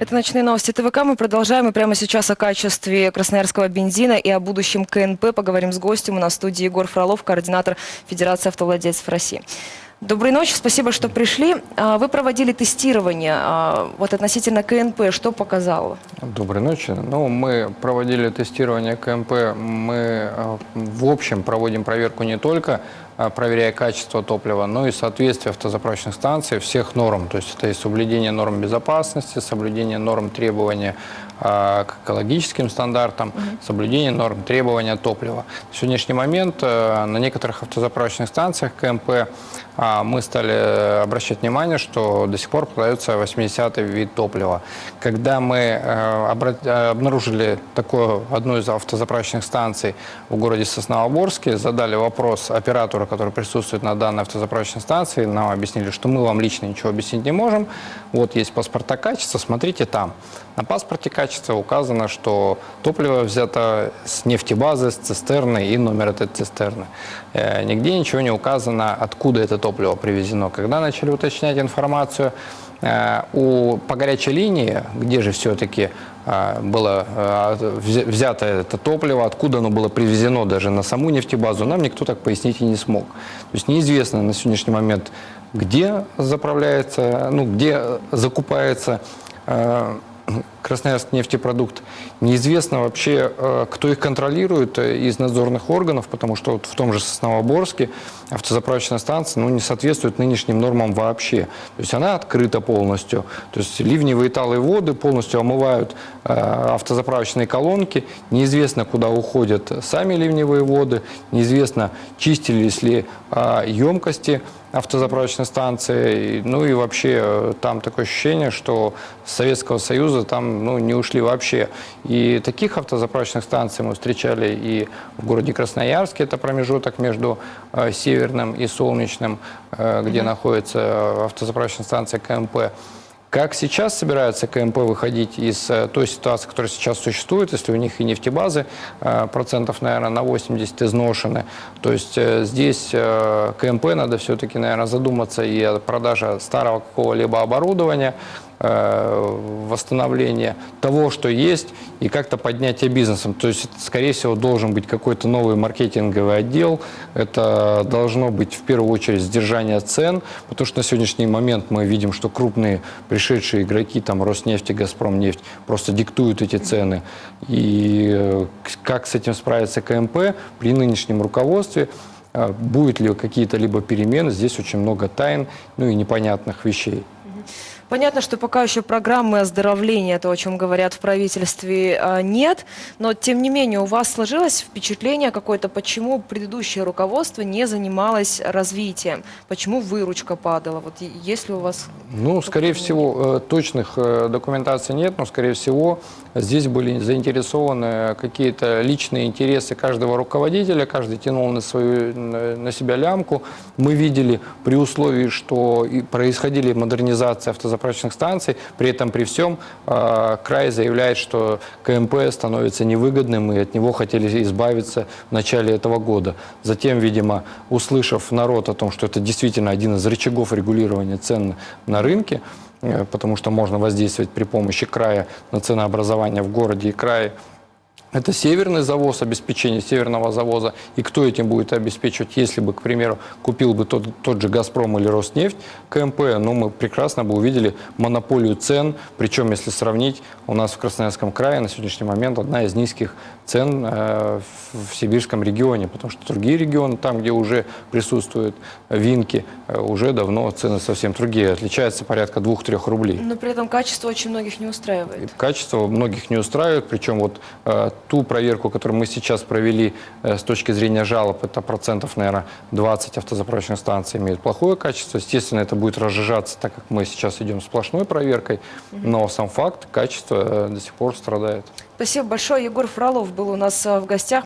Это «Ночные новости ТВК». Мы продолжаем. И прямо сейчас о качестве красноярского бензина и о будущем КНП поговорим с гостем. У нас в студии Егор Фролов, координатор Федерации автовладельцев России. Доброй ночи, спасибо, что пришли. А, Вы проводили тестирование а, вот относительно КНП. Что показало? Доброй ночи. Ну, мы проводили тестирование КМП. Мы э, в общем проводим проверку не только проверяя качество топлива, но и соответствие автозаправочных станций всех норм. То есть это и соблюдение норм безопасности, соблюдение норм требования э, к экологическим стандартам, соблюдение норм требования топлива. На сегодняшний момент э, на некоторых автозаправочных станциях КМП а, мы стали обращать внимание, что до сих пор продается 80-й вид топлива. Когда мы э, э, обнаружили такую одну из автозаправочных станций в городе Сосновоборске, задали вопрос оператору, который присутствует на данной автозаправочной станции, нам объяснили, что мы вам лично ничего объяснить не можем. Вот есть паспорта качества, смотрите там. На паспорте качества указано, что топливо взято с нефтебазы, с цистерны и номер этой цистерны. Э, Нигде ничего не указано, откуда это топливо привезено. Когда начали уточнять информацию э, у, по горячей линии, где же все-таки было э, взя- взято это топливо, откуда оно было привезено даже на саму нефтебазу, нам никто так пояснить и не смог. То есть неизвестно на сегодняшний момент, где заправляется, ну, где закупается э, Красноярск нефтепродукт. Неизвестно вообще, э, кто их контролирует э, из надзорных органов, потому что вот в том же Сосновоборске автозаправочная станция ну, не соответствует нынешним нормам вообще. То есть она открыта полностью. То есть ливневые талые воды полностью омывают э, автозаправочные колонки. Неизвестно, куда уходят сами ливневые воды. Неизвестно, чистились ли э, емкости автозаправочной станции. Ну и вообще там такое ощущение, что Советского Союза там ну, не ушли вообще. И таких автозаправочных станций мы встречали и в городе Красноярске, это промежуток между э, Северным и Солнечным, э, где находится автозаправочная станция КМП. Как сейчас собираются КМП выходить из э, той ситуации, которая сейчас существует, если у них и нефтебазы э, процентов, наверное, на 80 изношены, то есть э, здесь КМП надо все-таки, наверное, задуматься и о продаже старого какого-либо оборудования, восстановления того, что есть, и как-то поднятие бизнесом. То есть, скорее всего, должен быть какой-то новый маркетинговый отдел. Это должно быть, в первую очередь, сдержание цен, потому что на сегодняшний момент мы видим, что крупные пришедшие игроки, там, Роснефть и Газпромнефть, просто диктуют эти цены. И э, как с этим справится КМП при нынешнем руководстве, э, будет ли какие-то либо перемены, здесь очень много тайн, ну и непонятных вещей. Понятно, что пока еще программы оздоровления, то, о чем говорят в правительстве, а, нет. Но, тем не менее, у вас сложилось впечатление какое-то, почему предыдущее руководство не занималось развитием? Почему выручка падала? Вот есть ли у вас... Ну, скорее всего, э, точных э, документаций нет, но, скорее всего, здесь были заинтересованы какие-то личные интересы каждого руководителя, каждый тянул на, свою, на себя лямку. Мы видели при условии, что происходили модернизации автозаправочных станций, при этом при всем э, край заявляет, что КМП становится невыгодным, и от него хотели избавиться в начале этого года. Затем, видимо, услышав народ о том, что это действительно один из рычагов регулирования цен на рынке, э, потому что можно воздействовать при помощи края на ценообразование в городе и крае. Это северный завоз, обеспечение северного завоза. И кто этим будет обеспечивать, если бы, к примеру, купил бы тот, тот же «Газпром» или «Роснефть» КМП, ну, мы прекрасно бы увидели монополию цен. Причем, если сравнить, у нас в Красноярском крае на сегодняшний момент одна из низких цен э, в сибирском регионе, потому что другие регионы, там, где уже присутствуют винки, э, уже давно цены совсем другие, отличаются порядка 2-3 рублей. Но при этом качество очень многих не устраивает. Качество многих не устраивает, причем вот э, ту проверку, которую мы сейчас провели э, с точки зрения жалоб, это процентов, наверное, 20 автозаправочных станций имеют плохое качество. Естественно, это будет разжижаться, так как мы сейчас идем сплошной проверкой, но сам факт, качество э, до сих пор страдает. Спасибо большое. Егор Фролов был у нас а, в гостях.